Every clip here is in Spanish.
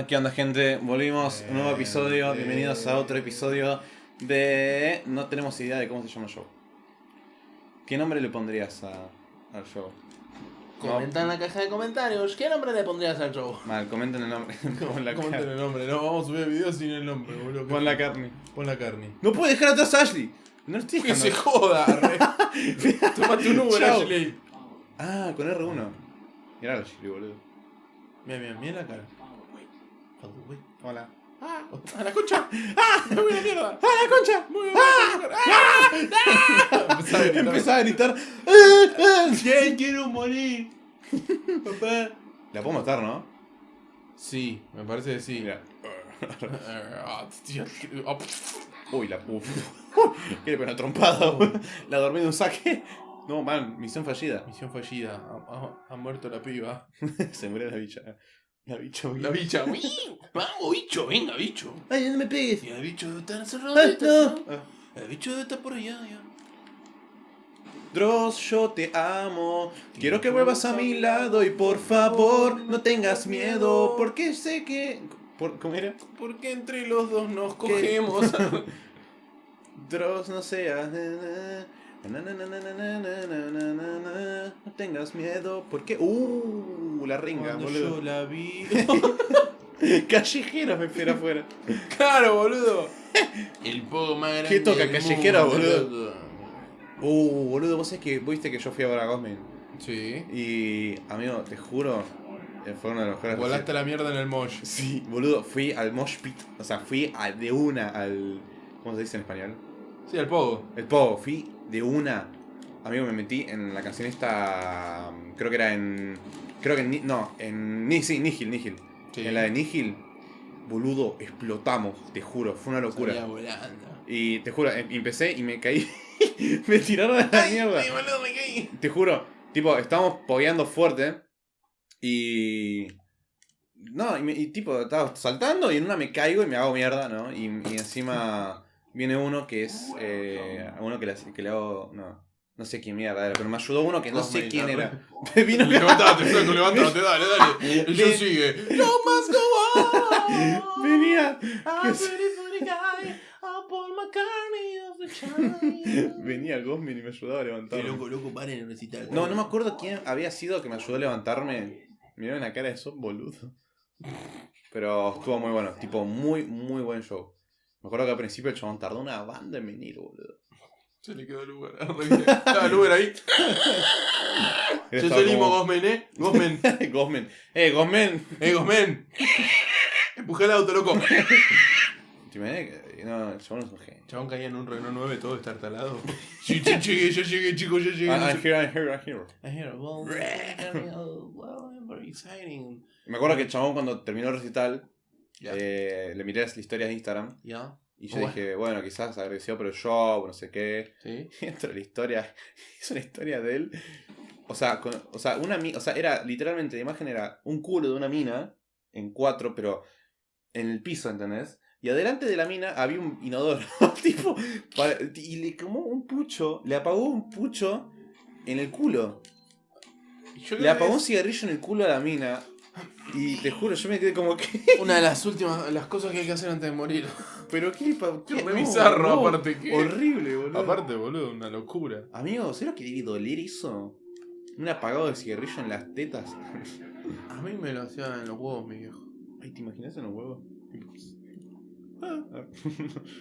Hola, ¿qué onda gente? Volvimos, un nuevo episodio, bienvenidos a otro episodio de... No tenemos idea de cómo se llama el show. ¿Qué nombre le pondrías a- al show? Comenta en la caja de comentarios. ¿Qué nombre le pondrías al show? Mal, comenten el nombre. Pon la, Comenten el nombre. No, vamos a subir videos sin el nombre, boludo. Pon la carne. Pon la carne. ¡No puede dejar atrás a Ashley! No lo estoy Que se dejando. joda, re. Tómate un Uber, Chao. Ashley. Ah, con R1. Mirá a Ashley, boludo. Mira, mira, mira la cara. Hola. Ah, a la concha. Ah, me voy a la mierda. ¡Ah, la concha! Muy bien. Ah, Empezaba a gritar. Empezaba a gritar. "Ah, ah". ¿Quién quiero morir? Papá. La puedo matar, ¿no? Sí, me parece que sí. Mira. Ah, ah, Uy, la puf. ¿Qué una trompada? La dormí de un saque. No, man, misión fallida. Misión fallida. Ha, ha- ha muerto la piba. Se murió la bicha. La bicho, La bicha, uy, vamos, bicho, venga, bicho. Ay, no me pegues. Ya, bicho, está encerrado. Ah, no. Ah. El bicho está por allá, ya. Dross, yo te amo. Quiero que vuelvas a mi lado y por favor no tengas miedo. Porque sé que. Por, ¿Cómo era? Porque entre los dos nos ¿Qué? cogemos. Dross, no seas. No tengas miedo. Porque. Uh la ringa, Cuando boludo. yo la vi. Callejero me espera afuera. claro, boludo. El poco más grande. ¿Qué toca, del callejero, mundo. boludo? Uh, boludo, vos sabés que viste que yo fui a ver a Gosmin. Sí. Y, amigo, te juro, eh, fue uno de los mejores. Volaste la mierda en el mosh. Sí, boludo, fui al Mosh Pit. O sea, fui a- de una al. ¿Cómo se dice en español? Sí, al pogo. El Pogo, fui de una. Amigo, me metí en la canción esta. Creo que era en. Creo que en. No, en. Sí, Nihil, Nihil. Sí. En la de Nihil, boludo, explotamos, te juro, fue una locura. Salía volando. Y te juro, em- empecé y me caí. me tiraron a la mierda. Ay, boludo, me caí. Te juro, tipo, estábamos pogueando fuerte. Y. No, y, me- y tipo, estaba saltando y en una me caigo y me hago mierda, ¿no? Y, y encima viene uno que es. Eh, uno que le, que le hago. No. No sé quién mierda era, pero me ayudó uno que no sé quién era. Vino Levantate, flaco, levantate, dale, dale. Yo Ve- sigue. No más go on. Venía. Venía Gosmin y me ayudaba a Qué levantarme. loco, loco, paren en recital. No, no me acuerdo quién había sido que me ayudó a levantarme. Mirá la cara de eso, boludo. Pero estuvo muy bueno, tipo, muy, muy buen show. Me acuerdo que al principio el chabón tardó una banda en venir, boludo. Se le quedó el Uber. Estaba el Uber ahí. Estaba salimos, como- Gosmen, eh. Gosmen. Gosmen. ¡Eh, Gosmen! Eh, Gosmen. Empujé el auto, loco. ¿Te imaginas que.? No, el chabón es un genio. Chabón caía en un Renault 9 todo estartalado. Sí, sí, llegué, ya llegué, chicos, ya llegué. Ah, I'm sé- here, I'm here, I'm here. I hear, well, well, I'm very exciting. Me acuerdo que el chabón cuando terminó el recital, Ya. eh, le miré las historias de Instagram Ya. Y yo Bueno. dije, bueno, quizás agradeció por el show, no sé qué. Sí. Y dentro de la historia, es una historia de él. O sea, con- o sea, una o sea, era literalmente la imagen era un culo de una mina en cuatro, pero en el piso, ¿entendés? Y adelante de la mina había un inodoro, tipo, para- y le quemó un pucho, le apagó un pucho en el culo. Yo Le apagó un cigarrillo en el culo a la mina. Y te juro, yo me quedé como que. una de las últimas, las cosas que hay que hacer antes de morir. Pero qué, pa- Qué qué- re no, bizarro, no, aparte, qué- Horrible, boludo. Aparte, boludo, una locura. Amigo, ¿sabes lo que debe doler eso? Un apagado de cigarrillo en las tetas. A mí me lo hacían en los huevos, mi viejo. Ay, ¿te imaginas en los huevos? Ah,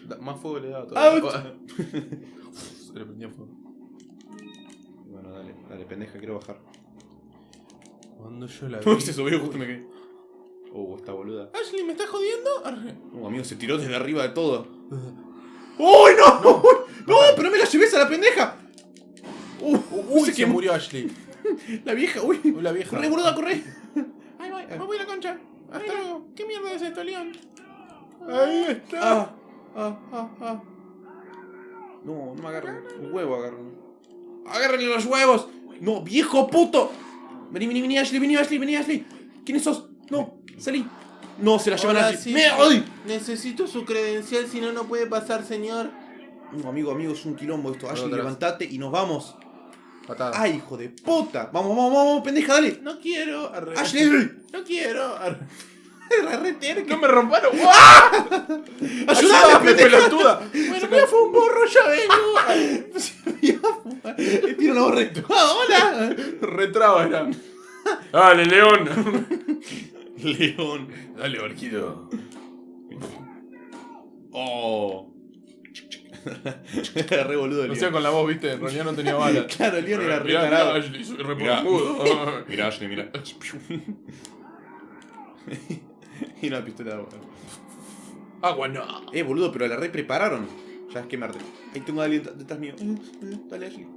da- más fuego le daba todavía. Se le prendía fuego. Bueno, dale, dale, pendeja, quiero bajar. Cuando yo la Uy, vi. se subió justo me caí. Oh, esta boluda. Ashley, ¿me estás jodiendo? Arre. Oh, amigo, se tiró desde arriba de todo. ¡Uy, no! ¡No! ¡No! ¡Pero me la lleves a la pendeja! Uh, Uy, se se quemó. murió Ashley. La vieja, uy. Uy, la vieja. Corre, boluda, corre. Ay, voy, me voy a la concha. Hasta luego. ¿Qué mierda es esto, León? Ahí está. Ah, ah, ah, ah. No, no me agarren. Un huevo agarran. ¡Agárrenle los huevos! ¡No, viejo puto! Vení, vení, vení, Ashley, vení, Ashley, vení, Ashley. ¿Quiénes sos? No, salí. No, se la llevan a Hola, Ashley. sí. ¡Me ay! Necesito su credencial, si no, no puede pasar, señor. No, amigo, amigo, es un quilombo esto. Ashley, levantate y nos vamos. Patada. ¡Ay, hijo de puta! Vamos, vamos, vamos, pendeja, dale. No quiero. Arre. Ashley. No quiero. Arre. ¡No me romparon! ¡Ah! ¡Ayúdame, pelotuda! Bueno, me fue un borro, ya vengo. Tiene una voz re- ¡Ah, ¡Hola! Retraba era. Dale, León. León. Dale, Orquido. Oh. Re boludo el O sea, con la voz, viste, en realidad no tenía balas. Claro, el León era re tarado. mirá, Ashley, soy re. Mirá, Ashley, mirá. y una pistola de agua. Agua no. Eh, boludo, pero la re prepararon. Ya es quemarte. Ahí tengo a alguien detrás mío. Mm, mm, Dale, Ashley.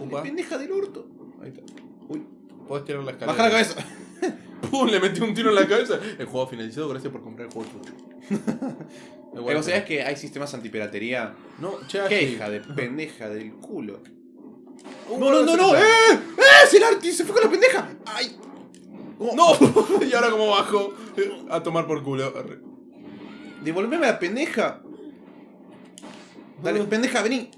Upa. Pendeja del orto. Ahí está. Uy. Podés tirar la escalera. Baja la cabeza. Pum, le metí un tiro en la cabeza. El juego finalizado, gracias por comprar el juego chucho. Eh, ¿Vos sabías que hay sistemas antipiratería? No, che, ¡Qué hija de pendeja del culo! ¡No, no, no, no! ¡Eh! ¡Eh! ¡Es el Arti! ¡Se fue con la pendeja! ¡Ay! ¿Cómo? ¡No! y ahora como bajo. A tomar por culo. ¡Devolveme a la pendeja! Dale, pendeja, vení.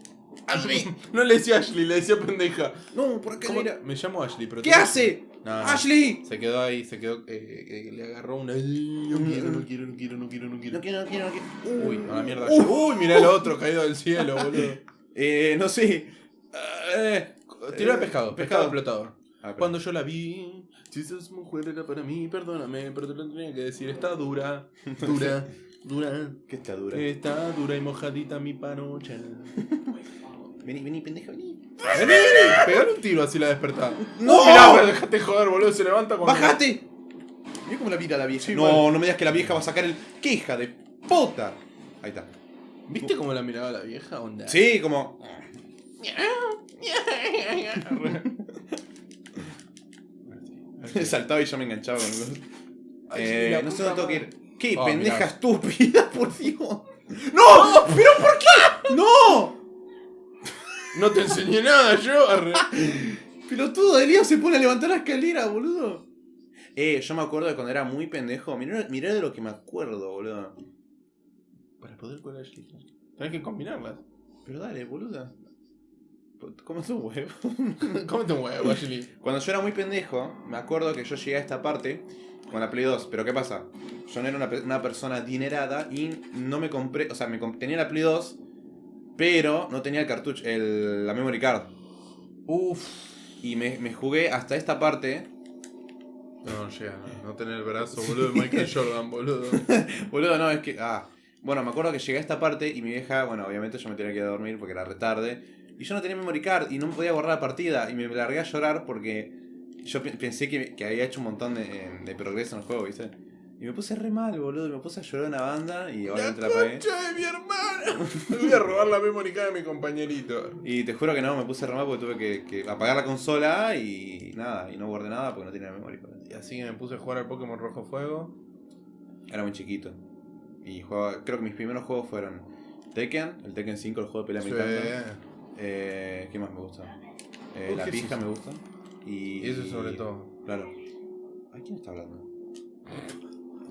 ¡Ashley! No le decía Ashley, le decía pendeja. No, por acá ¿Cómo? mira. Me llamo Ashley, pero... ¿Qué hace? No, no. ¡Ashley! Se quedó ahí, se quedó... eh, eh, le agarró una... No quiero, no quiero, no quiero, no quiero, no quiero. No quiero, no quiero, no quiero. Uy, a la mierda. Uh. Uy, mirá el otro caído del cielo, boludo. Eh, no sé. Eh, Tiró el pescado, pescado. pescado explotador. Ah, pero- Cuando yo la vi, si esa mujer era para mí, perdóname, pero te lo tenía que decir, está dura, dura, dura. ¿Qué está dura? Está dura y mojadita mi panocha. Vení, vení, pendeja, vení. Vení, pegale un tiro así la despertá. ¡No! Mirá, dejate joder, boludo, se levanta con... ¡Bájate! Mira cómo la mira la vieja. Sí, no, no me digas que la vieja va a sacar el. ¡Qué hija de puta! Ahí está. ¿Viste cómo la miraba la vieja? Onda. Sí, como. Saltaba y yo me enganchaba con los. Ay, Eh, no sé dónde tengo que ir. ¿Qué Ah, pendeja mirá. estúpida, por Dios? ¡No! ¿Pero por qué? ¡No! No te enseñé nada yo. arre. Pelotudo de Leo se pone a levantar la escalera, boludo. Eh, yo me acuerdo de cuando era muy pendejo. Mirá, mirá de lo que me acuerdo, boludo. Para poder con Ashley. Tenés que combinarlas. Pero dale, boludo. ¿Cómo es un huevo? Cómete un huevo, Ashley. Cuando yo era muy pendejo, me acuerdo que yo llegué a esta parte con la Play 2. Pero ¿qué pasa? Yo no era una, pe- una persona adinerada y no me compré. O sea, me comp- tenía la Play 2, pero no tenía el cartucho, el, la memory card. Uff. Y me, me jugué hasta esta parte. No, no llega, no, no tener el brazo, boludo, de Michael Jordan, boludo. Boludo, no, es que. Ah. Bueno, me acuerdo que llegué a esta parte y mi vieja, bueno, obviamente yo me tenía que ir a dormir porque era retarde. Y yo no tenía memory card y no me podía borrar la partida. Y me largué a llorar porque yo pe- pensé que, que había hecho un montón de, de progreso en el juego, ¿viste? Y me puse re mal, boludo. Me puse a llorar una banda y obviamente la apagué. concha de mi hermana! Me voy a robar la memory card de mi compañerito. Y te juro que no, me puse re mal porque tuve que, que apagar la consola y nada. Y no guardé nada porque no tenía memory card. Y así que me puse a jugar al Pokémon Rojo Fuego. Era muy chiquito. Y jugaba, creo que mis primeros juegos fueron Tekken, el Tekken 5, el juego de pelea encanta. Eh, ¿Qué más me gusta? Eh, la ¿qué es me gusta. Y, eso sobre todo. Claro. ¿A quién está hablando?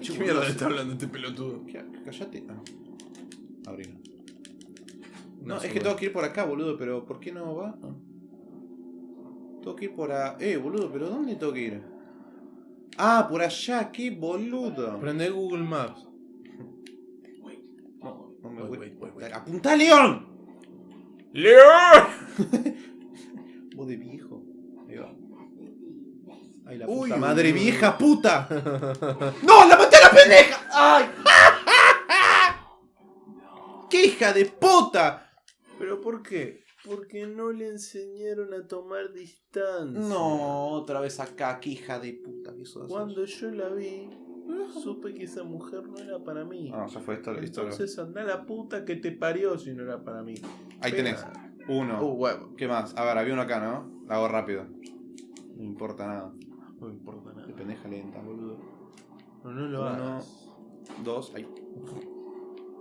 ¿Qué mierda le está hablando este pelotudo? Cállate. Ah. Abrilo. No, No, es que tengo que ir por acá, boludo, pero ¿por qué no va? Ah. Tengo que ir por a... Eh, boludo, pero ¿dónde tengo que ir? Ah, por allá, qué boludo. Prende Google Maps. No, no me voy. ¡Apunta, León! ¡León! Vos de viejo. Ahí va. Ay, la puta uy, madre uy. vieja puta. ¡No! ¡La maté a la pendeja! ¡Ay! ¡Qué hija de puta! ¿Pero por qué? Porque no le enseñaron a tomar distancia. No, otra vez acá, qué hija de puta que. Cuando yo la vi, supe que esa mujer no era para mí. Ah, ya fue esto, listo. Entonces anda la puta que te parió si no era para mí. Ahí tenés. Uno. Uh, huevo. ¿Qué más? A ver, había uno acá, ¿no? La hago rápido. No importa nada. No importa Qué nada. pendeja lenta, boludo. No, no lo Uno. hagas. Dos. Ahí.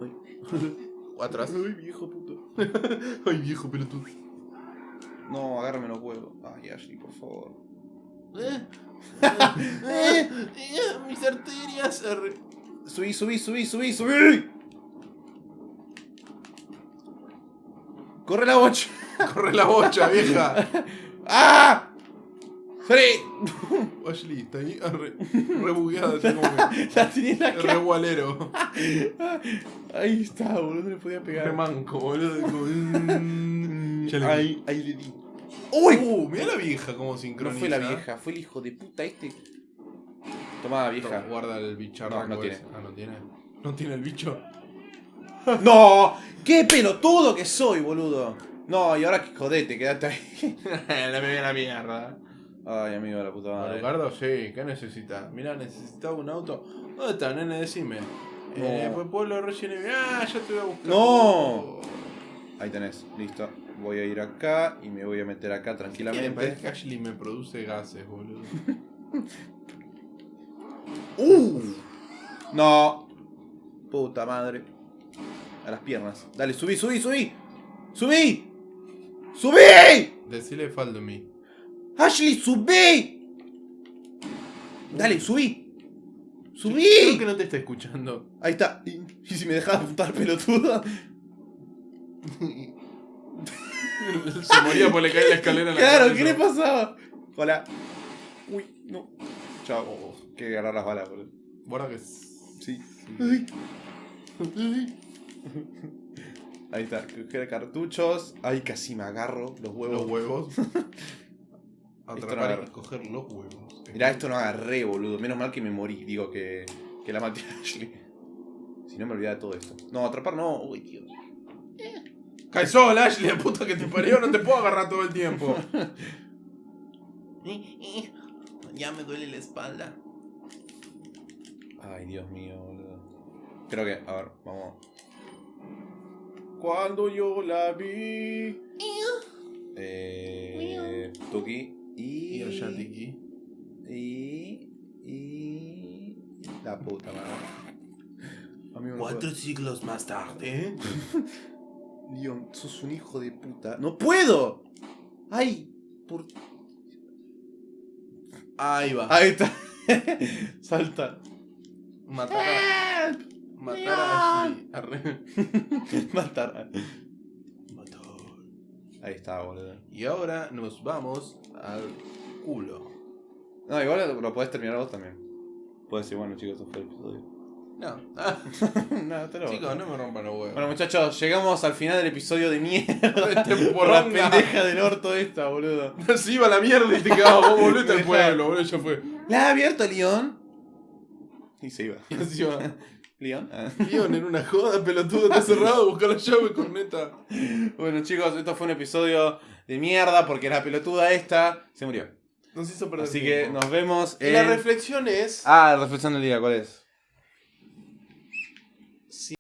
Atrás. Ay, viejo puto. Ay, viejo pelotudo. No, agárrame los huevos. Ay, Ashley, por favor. Eh, eh, eh, mis arterias. Subí, subí, subí, subí, subí. Corre la bocha. Corre la bocha, vieja. ¡Ah! ¡Salí! Ashley, está ahí ah, re, re bugueada, está como que- La re cara. gualero. Ahí está, boludo, no le podía Re pegar. manco, boludo. como, mm, Ahí, ahí le di. ¡Uy! Uh, mira la vieja como No sincroniza. fue la vieja, fue el hijo de puta este. Tomá, vieja. Toma, Guarda el bicharraco No, no tiene. ese. Ah, no tiene. No tiene el bicho. ¡No! ¡Qué pelotudo que soy, boludo! No, y ahora que jodete, quédate ahí. la me la mierda. Ay, amigo de la puta madre. Alucardo, sí, ¿qué necesita? Mira, necesitaba un auto. ¿Dónde está, nene? Decime. No. Eh, fue pueblo de Resident Evil. Ah, ya te voy a buscar. No. Ahí tenés, listo. Voy a ir acá y me voy a meter acá Me tranquilamente. parece que Ashley me produce gases, boludo. ¡Uh! No. Puta madre. A las piernas. Dale, subí, subí, subí. ¡Subí! ¡Subí! Decile faldo mí. ¡Ashley, subí! Dale, subí. Creo ¡Subí! que no te está escuchando. Ahí está. ¿Y, y si me dejas apuntar pelotudo? Se moría porque le cae la escalera en la Claro, cabeza. ¿qué le pasaba? Hola. Uy, no. Chao. Oh, que agarrar las balas, boludo. Guarda que. Sí. Ay. Ahí está, coger cartuchos. Ay, casi me agarro los huevos. Los huevos. No Atrapar y coger los huevos. Mirá, esto no agarré, boludo. Menos mal que me morí. Digo que, que la maté a Ashley. Si no me olvidaba de todo esto. No, atrapar no. Uy, Dios. Cae sola, Ashley, la puta que te parió, no te puedo agarrar todo el tiempo. Ya me duele la espalda. Ay, Dios mío, boludo. Creo que, a ver, vamos. Cuando yo la vi. Eh. Tuki. Y. Y. Y. Y. La puta madre. Cuatro siglos más tarde. Leon, sos un hijo de puta. ¡No puedo! ¡Ay! Por... Ahí va. Ahí está. Salta. Matar a, matar a Ashley. Arre. Matar. Ahí está, boludo. Y ahora nos vamos al culo. No, igual lo, lo podés terminar vos también. Puedes decir, bueno, chicos, esto fue el episodio. No. No, te lo chicos, no me rompan los huevos. Bueno, muchachos, llegamos al final del episodio de mierda. Este Por la pendeja del orto esta, boludo. Se iba a la mierda y te quedabas vos, volvete al pueblo, boludo, ya fue. ¿La ha abierto León? Y se iba. Y va. ¿León? Ah. En una joda, pelotudo, está cerrado, busca la llave, corneta. Bueno, chicos, esto fue un episodio de mierda porque la pelotuda esta se murió. Nos hizo perder Así que nos vemos Y en... la reflexión es... Ah, la reflexión del día, ¿cuál es?